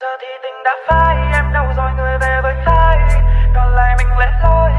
Giờ thì tình đã phai, Em đâu rồi người về với ai Còn lại mình lẻ loi